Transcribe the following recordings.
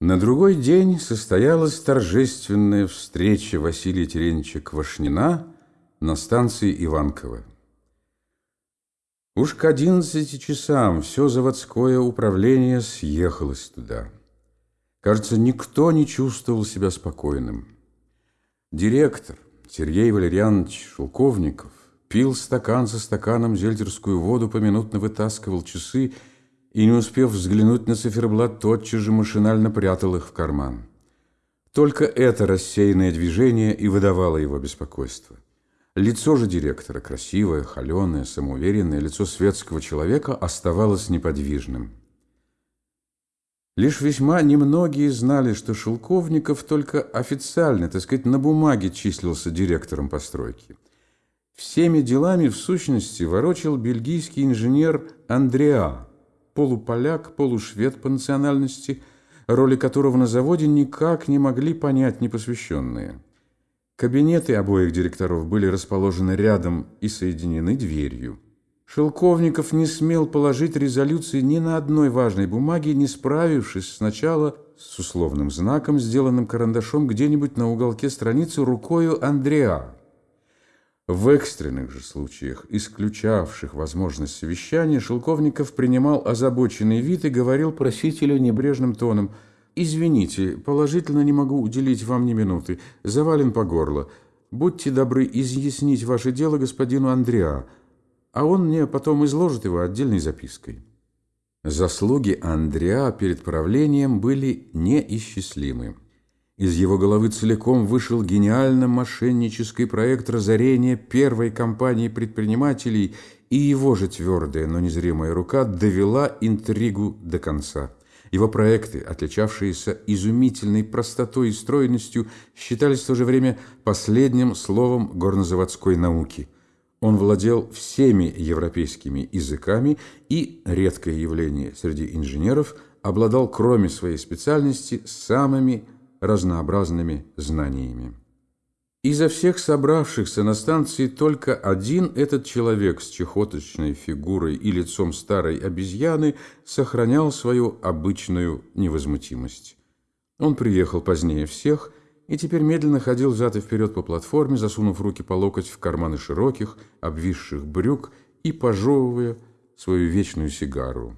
На другой день состоялась торжественная встреча Василия Терентьевича Квашнина на станции Иванково. Уж к одиннадцати часам все заводское управление съехалось туда. Кажется, никто не чувствовал себя спокойным. Директор Сергей Валерьянович Шелковников пил стакан за стаканом зельтерскую воду, поминутно вытаскивал часы и, не успев взглянуть на циферблат, тотчас же машинально прятал их в карман. Только это рассеянное движение и выдавало его беспокойство. Лицо же директора, красивое, холеное, самоуверенное, лицо светского человека оставалось неподвижным. Лишь весьма немногие знали, что Шелковников только официально, так сказать, на бумаге числился директором постройки. Всеми делами, в сущности, ворочил бельгийский инженер Андреа, полуполяк, полушвед по национальности, роли которого на заводе никак не могли понять непосвященные. Кабинеты обоих директоров были расположены рядом и соединены дверью. Шелковников не смел положить резолюции ни на одной важной бумаге, не справившись сначала с условным знаком, сделанным карандашом где-нибудь на уголке страницы рукою Андреа. В экстренных же случаях, исключавших возможность совещания, Шелковников принимал озабоченный вид и говорил просителю небрежным тоном «Извините, положительно не могу уделить вам ни минуты, завален по горло. Будьте добры изъяснить ваше дело господину Андреа, а он мне потом изложит его отдельной запиской». Заслуги Андреа перед правлением были неисчислимы. Из его головы целиком вышел гениально-мошеннический проект разорения первой компании предпринимателей, и его же твердая, но незримая рука довела интригу до конца. Его проекты, отличавшиеся изумительной простотой и стройностью, считались в то же время последним словом горнозаводской науки. Он владел всеми европейскими языками и, редкое явление среди инженеров, обладал, кроме своей специальности, самыми разнообразными знаниями. Изо всех собравшихся на станции только один этот человек с чехоточной фигурой и лицом старой обезьяны сохранял свою обычную невозмутимость. Он приехал позднее всех и теперь медленно ходил взад и вперед по платформе, засунув руки по локоть в карманы широких, обвисших брюк и пожевывая свою вечную сигару.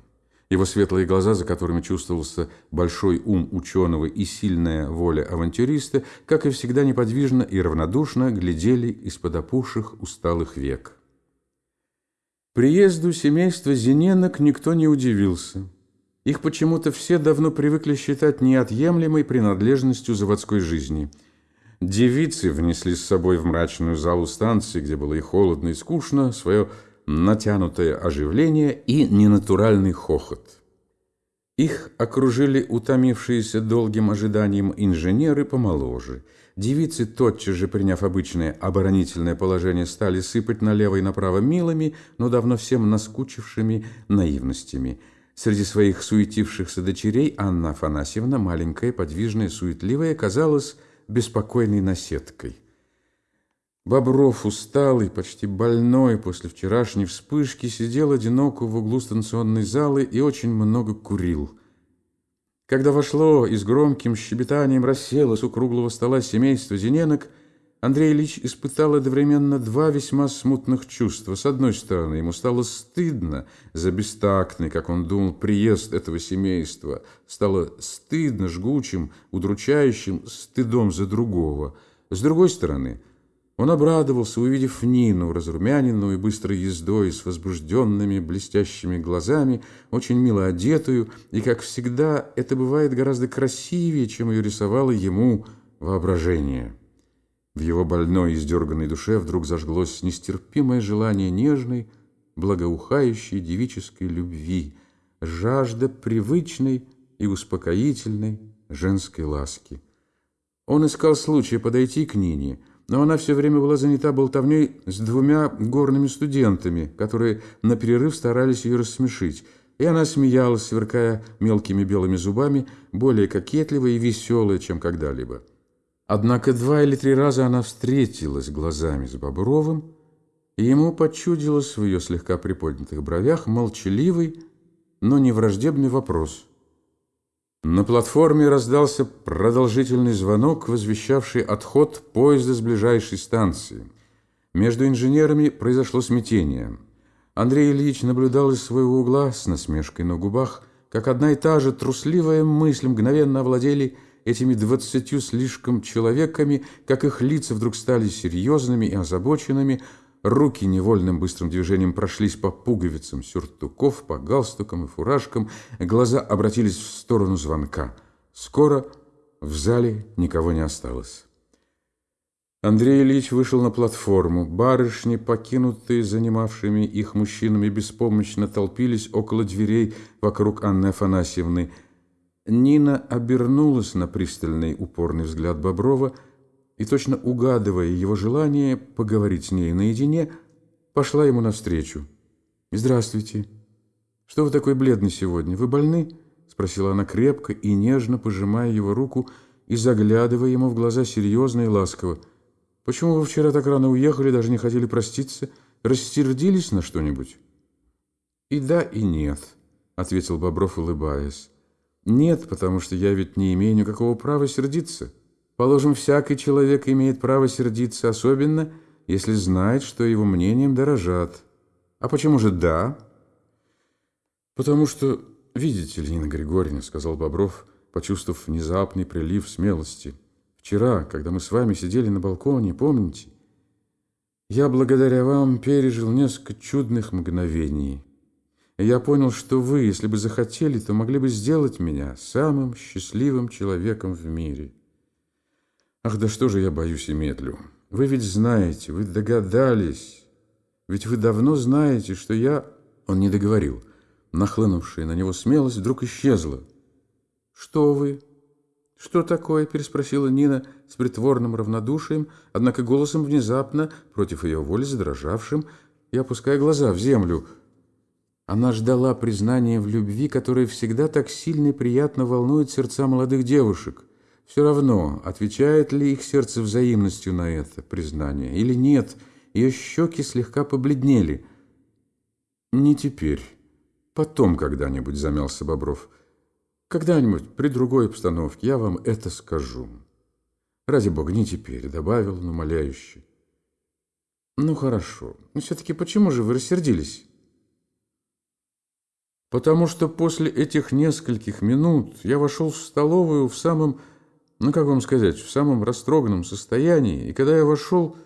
Его светлые глаза, за которыми чувствовался большой ум ученого и сильная воля авантюриста, как и всегда неподвижно и равнодушно глядели из-под опухших усталых век. Приезду семейства Зиненок никто не удивился. Их почему-то все давно привыкли считать неотъемлемой принадлежностью заводской жизни. Девицы внесли с собой в мрачную залу станции, где было и холодно, и скучно, свое натянутое оживление и ненатуральный хохот. Их окружили утомившиеся долгим ожиданием инженеры помоложе. Девицы, тотчас же приняв обычное оборонительное положение, стали сыпать налево и направо милыми, но давно всем наскучившими наивностями. Среди своих суетившихся дочерей Анна Афанасьевна, маленькая, подвижная, суетливая, казалась беспокойной наседкой. Бобров, усталый, почти больной после вчерашней вспышки, сидел одиноко в углу станционной залы и очень много курил. Когда вошло и с громким щебетанием расселось у круглого стола семейство Зиненок, Андрей Ильич испытал одновременно два весьма смутных чувства. С одной стороны, ему стало стыдно за бестактный, как он думал, приезд этого семейства. Стало стыдно, жгучим, удручающим стыдом за другого. С другой стороны – он обрадовался, увидев Нину, разрумяненную быстрой ездой, с возбужденными блестящими глазами, очень мило одетую, и, как всегда, это бывает гораздо красивее, чем ее рисовало ему воображение. В его больной, издерганной душе вдруг зажглось нестерпимое желание нежной, благоухающей девической любви, жажда привычной и успокоительной женской ласки. Он искал случая подойти к Нине – но она все время была занята болтовней с двумя горными студентами, которые на перерыв старались ее рассмешить. И она смеялась, сверкая мелкими белыми зубами, более кокетливая и веселая, чем когда-либо. Однако два или три раза она встретилась глазами с Бобровым, и ему почудилось в ее слегка приподнятых бровях молчаливый, но не враждебный вопрос. На платформе раздался продолжительный звонок, возвещавший отход поезда с ближайшей станции. Между инженерами произошло смятение. Андрей Ильич наблюдал из своего угла с насмешкой на губах, как одна и та же трусливая мысль мгновенно овладели этими двадцатью слишком человеками, как их лица вдруг стали серьезными и озабоченными, Руки невольным быстрым движением прошлись по пуговицам сюртуков, по галстукам и фуражкам, глаза обратились в сторону звонка. Скоро в зале никого не осталось. Андрей Ильич вышел на платформу. Барышни, покинутые занимавшими их мужчинами, беспомощно толпились около дверей вокруг Анны Афанасьевны. Нина обернулась на пристальный упорный взгляд Боброва – и, точно угадывая его желание поговорить с ней наедине, пошла ему навстречу. «Здравствуйте. Что вы такой бледный сегодня? Вы больны?» – спросила она крепко и нежно, пожимая его руку и заглядывая ему в глаза серьезно и ласково. «Почему вы вчера так рано уехали, даже не хотели проститься? Рассердились на что-нибудь?» «И да, и нет», – ответил Бобров, улыбаясь. «Нет, потому что я ведь не имею никакого права сердиться». Положим, всякий человек имеет право сердиться, особенно если знает, что его мнением дорожат. А почему же «да»? Потому что, видите ли, Нина Григорьевна, сказал Бобров, почувствовав внезапный прилив смелости. Вчера, когда мы с вами сидели на балконе, помните? Я благодаря вам пережил несколько чудных мгновений. И я понял, что вы, если бы захотели, то могли бы сделать меня самым счастливым человеком в мире. Ах, да что же я боюсь и медлю? Вы ведь знаете, вы догадались. Ведь вы давно знаете, что я... Он не договорил. Нахлынувшая на него смелость вдруг исчезла. «Что вы?» «Что такое?» – переспросила Нина с притворным равнодушием, однако голосом внезапно, против ее воли задрожавшим, и опуская глаза в землю. Она ждала признания в любви, которое всегда так сильно и приятно волнует сердца молодых девушек – все равно, отвечает ли их сердце взаимностью на это признание или нет, ее щеки слегка побледнели. «Не теперь. Потом когда-нибудь», — замялся Бобров. «Когда-нибудь, при другой обстановке, я вам это скажу». «Ради бога, не теперь», — добавил он умоляюще. «Ну, хорошо. Но все-таки почему же вы рассердились?» «Потому что после этих нескольких минут я вошел в столовую в самом ну, как вам сказать, в самом растроганном состоянии, и когда я вошел,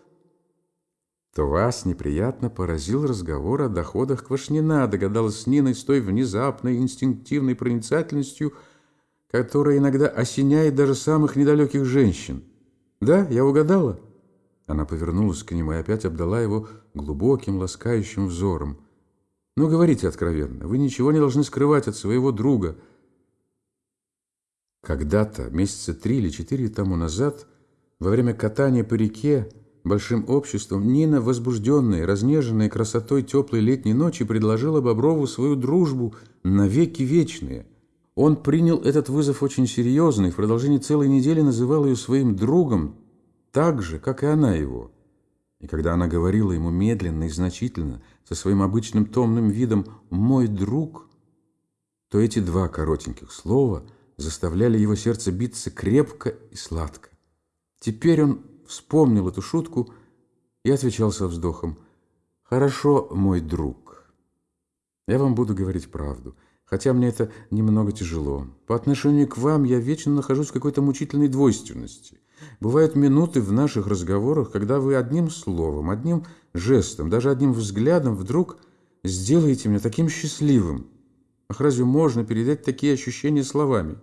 то вас неприятно поразил разговор о доходах Квашнина, догадалась Нина с той внезапной инстинктивной проницательностью, которая иногда осеняет даже самых недалеких женщин. Да, я угадала? Она повернулась к нему и опять обдала его глубоким, ласкающим взором. «Ну, говорите откровенно, вы ничего не должны скрывать от своего друга». Когда-то, месяца три или четыре тому назад, во время катания по реке большим обществом, Нина, возбужденная, разнеженная красотой теплой летней ночи, предложила Боброву свою дружбу навеки вечные. Он принял этот вызов очень серьезно и в продолжении целой недели называл ее своим другом, так же, как и она его. И когда она говорила ему медленно и значительно, со своим обычным томным видом «мой друг», то эти два коротеньких слова – заставляли его сердце биться крепко и сладко. Теперь он вспомнил эту шутку и отвечал со вздохом. «Хорошо, мой друг. Я вам буду говорить правду, хотя мне это немного тяжело. По отношению к вам я вечно нахожусь в какой-то мучительной двойственности. Бывают минуты в наших разговорах, когда вы одним словом, одним жестом, даже одним взглядом вдруг сделаете меня таким счастливым, Ах, разве можно передать такие ощущения словами?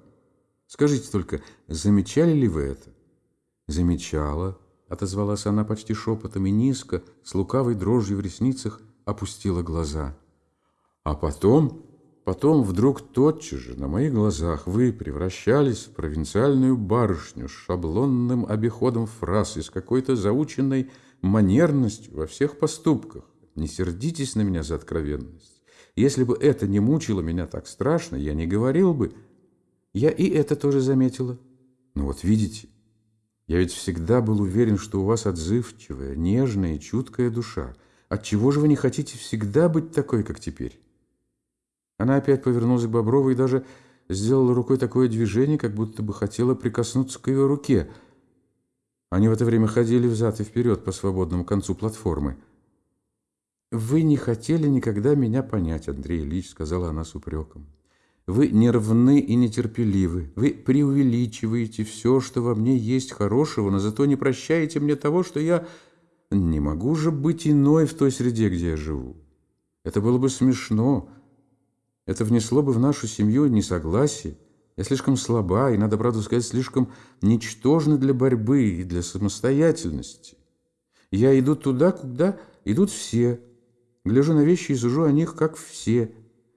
Скажите только, замечали ли вы это? Замечала, отозвалась она почти шепотом и низко, с лукавой дрожью в ресницах, опустила глаза. А потом, потом вдруг тотчас же на моих глазах вы превращались в провинциальную барышню с шаблонным обиходом фраз и с какой-то заученной манерностью во всех поступках. Не сердитесь на меня за откровенность. Если бы это не мучило меня так страшно, я не говорил бы. Я и это тоже заметила. Ну вот видите, я ведь всегда был уверен, что у вас отзывчивая, нежная и чуткая душа. Отчего же вы не хотите всегда быть такой, как теперь? Она опять повернулась к Боброву и даже сделала рукой такое движение, как будто бы хотела прикоснуться к ее руке. Они в это время ходили взад и вперед по свободному концу платформы. «Вы не хотели никогда меня понять, Андрей Ильич», — сказала она с упреком. «Вы нервны и нетерпеливы. Вы преувеличиваете все, что во мне есть хорошего, но зато не прощаете мне того, что я не могу же быть иной в той среде, где я живу. Это было бы смешно. Это внесло бы в нашу семью несогласие. Я слишком слаба и, надо правду сказать, слишком ничтожна для борьбы и для самостоятельности. Я иду туда, куда идут все» гляжу на вещи и сужу о них, как все.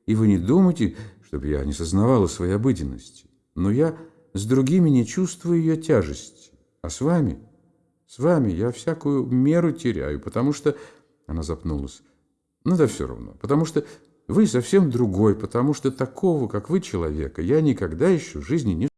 И вы не думайте, чтобы я не сознавала своей обыденности. Но я с другими не чувствую ее тяжести. А с вами, с вами я всякую меру теряю, потому что... Она запнулась. Ну да все равно. Потому что вы совсем другой, потому что такого, как вы, человека, я никогда еще в жизни не